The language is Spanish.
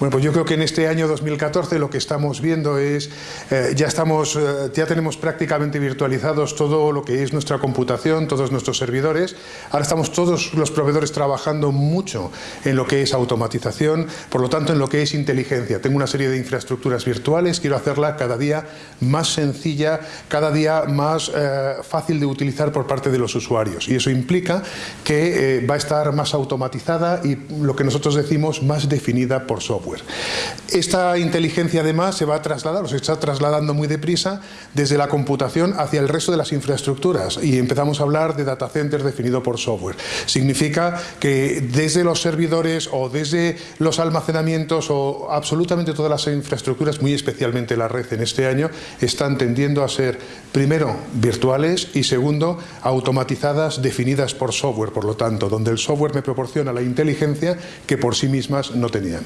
Bueno, pues yo creo que en este año 2014 lo que estamos viendo es, eh, ya, estamos, eh, ya tenemos prácticamente virtualizados todo lo que es nuestra computación, todos nuestros servidores. Ahora estamos todos los proveedores trabajando mucho en lo que es automatización, por lo tanto en lo que es inteligencia. Tengo una serie de infraestructuras virtuales, quiero hacerla cada día más sencilla, cada día más eh, fácil de utilizar por parte de los usuarios. Y eso implica que va a estar más automatizada y lo que nosotros decimos más definida por software. Esta inteligencia además se va a trasladar, o se está trasladando muy deprisa desde la computación hacia el resto de las infraestructuras y empezamos a hablar de data center definido por software. Significa que desde los servidores o desde los almacenamientos o absolutamente todas las infraestructuras, muy especialmente la red en este año, están tendiendo a ser primero virtuales y segundo automatizadas definidas por software, por lo tanto, donde el software me proporciona la inteligencia que por sí mismas no tenían.